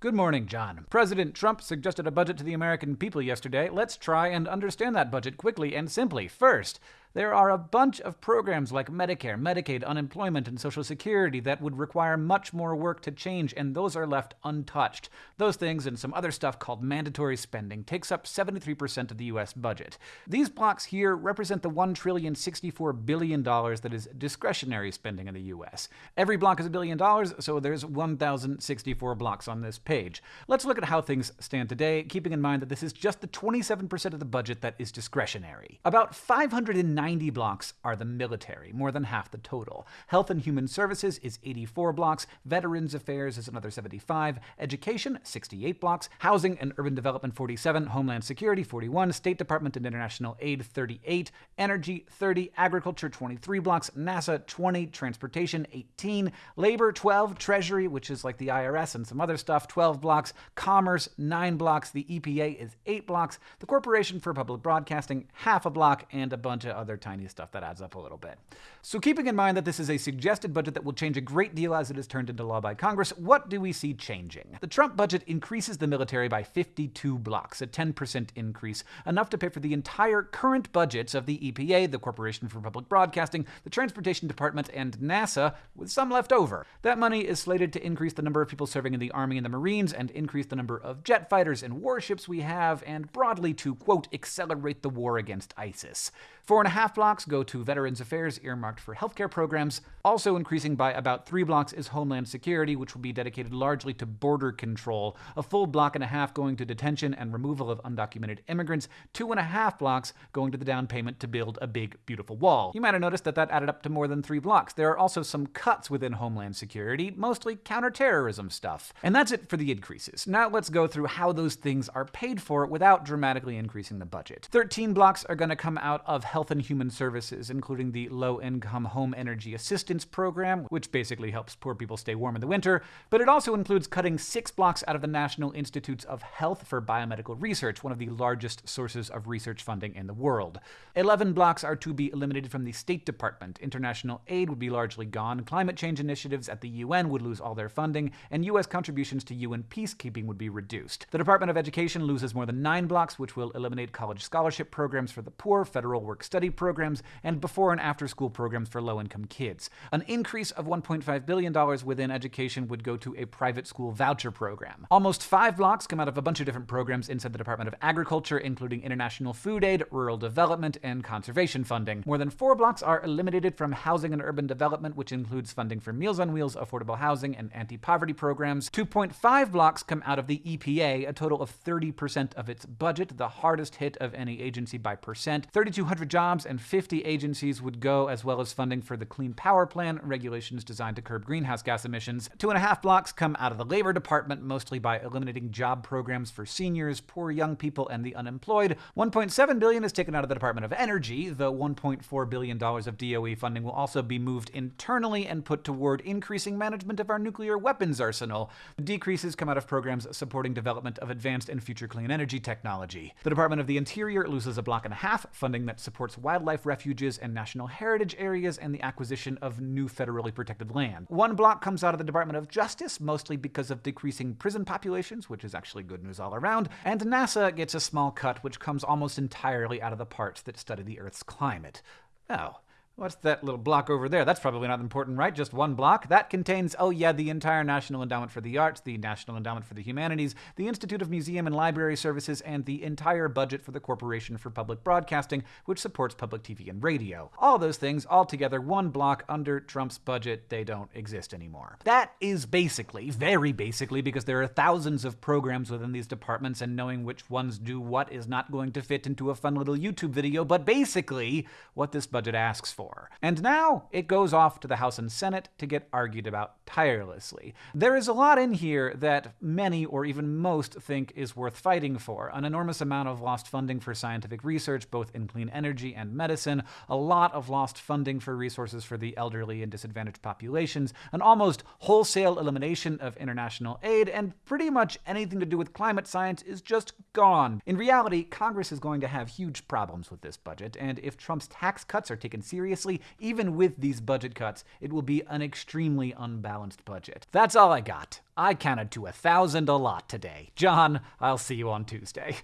Good morning, John. President Trump suggested a budget to the American people yesterday. Let's try and understand that budget quickly and simply. First, there are a bunch of programs like Medicare, Medicaid, unemployment, and Social Security that would require much more work to change, and those are left untouched. Those things and some other stuff called mandatory spending takes up 73% of the US budget. These blocks here represent the $1,064 billion that is discretionary spending in the US. Every block is a billion dollars, so there's 1,064 blocks on this page. Let's look at how things stand today, keeping in mind that this is just the 27% of the budget that is discretionary. About 590 90 blocks are the military, more than half the total. Health and Human Services is 84 blocks, Veterans Affairs is another 75, Education 68 blocks, Housing and Urban Development 47, Homeland Security 41, State Department and International Aid 38, Energy 30, Agriculture 23 blocks, NASA 20, Transportation 18, Labor 12, Treasury, which is like the IRS and some other stuff, 12 blocks, Commerce 9 blocks, the EPA is 8 blocks, the Corporation for Public Broadcasting half a block, and a bunch of other other tiny stuff that adds up a little bit. So keeping in mind that this is a suggested budget that will change a great deal as it is turned into law by Congress, what do we see changing? The Trump budget increases the military by 52 blocks, a 10% increase, enough to pay for the entire current budgets of the EPA, the Corporation for Public Broadcasting, the Transportation Department, and NASA, with some left over. That money is slated to increase the number of people serving in the Army and the Marines, and increase the number of jet fighters and warships we have, and broadly to, quote, accelerate the war against ISIS. Four and a half blocks go to Veterans Affairs earmarked for healthcare programs. Also increasing by about three blocks is Homeland Security, which will be dedicated largely to border control. A full block and a half going to detention and removal of undocumented immigrants. Two and a half blocks going to the down payment to build a big, beautiful wall. You might have noticed that that added up to more than three blocks. There are also some cuts within Homeland Security, mostly counterterrorism stuff. And that's it for the increases. Now let's go through how those things are paid for without dramatically increasing the budget. 13 blocks are going to come out of Health and Human Services, including the Low Income Home Energy Assistance Program, which basically helps poor people stay warm in the winter, but it also includes cutting six blocks out of the National Institutes of Health for Biomedical Research, one of the largest sources of research funding in the world. 11 blocks are to be eliminated from the State Department. International aid would be largely gone, climate change initiatives at the UN would lose all their funding, and U.S. contributions to UN peacekeeping would be reduced. The Department of Education loses more than nine blocks, which will eliminate college scholarship programs for the poor, federal work study programs, and before and after school programs for low income kids. An increase of $1.5 billion within education would go to a private school voucher program. Almost five blocks come out of a bunch of different programs inside the Department of Agriculture, including international food aid, rural development, and conservation funding. More than four blocks are eliminated from housing and urban development, which includes funding for Meals on Wheels, affordable housing, and anti poverty programs. 2.5 blocks come out of the EPA, a total of 30% of its budget, the hardest hit of any agency by percent. 3,200 jobs and 50 agencies would go, as well as funding for the Clean Power Plan, regulations designed to curb greenhouse gas emissions. Two and a half blocks come out of the Labor Department, mostly by eliminating job programs for seniors, poor young people, and the unemployed. 1.7 billion is taken out of the Department of Energy, though 1.4 billion dollars of DOE funding will also be moved internally and put toward increasing management of our nuclear weapons arsenal. The decreases come out of programs supporting development of advanced and future clean energy technology. The Department of the Interior loses a block and a half, funding that supports wildlife refuges and national heritage areas and the acquisition of new federally protected land. One block comes out of the Department of Justice, mostly because of decreasing prison populations, which is actually good news all around, and NASA gets a small cut, which comes almost entirely out of the parts that study the Earth's climate. Oh, What's that little block over there? That's probably not important, right? Just one block? That contains, oh yeah, the entire National Endowment for the Arts, the National Endowment for the Humanities, the Institute of Museum and Library Services, and the entire budget for the Corporation for Public Broadcasting, which supports public TV and radio. All those things, all together, one block under Trump's budget, they don't exist anymore. That is basically, very basically, because there are thousands of programs within these departments, and knowing which ones do what is not going to fit into a fun little YouTube video, but basically, what this budget asks for. And now it goes off to the House and Senate to get argued about tirelessly. There is a lot in here that many, or even most, think is worth fighting for. An enormous amount of lost funding for scientific research, both in clean energy and medicine, a lot of lost funding for resources for the elderly and disadvantaged populations, an almost wholesale elimination of international aid, and pretty much anything to do with climate science is just gone. In reality, Congress is going to have huge problems with this budget, and if Trump's tax cuts are taken seriously, even with these budget cuts, it will be an extremely unbalanced budget. That's all I got. I counted to a thousand a lot today. John, I'll see you on Tuesday.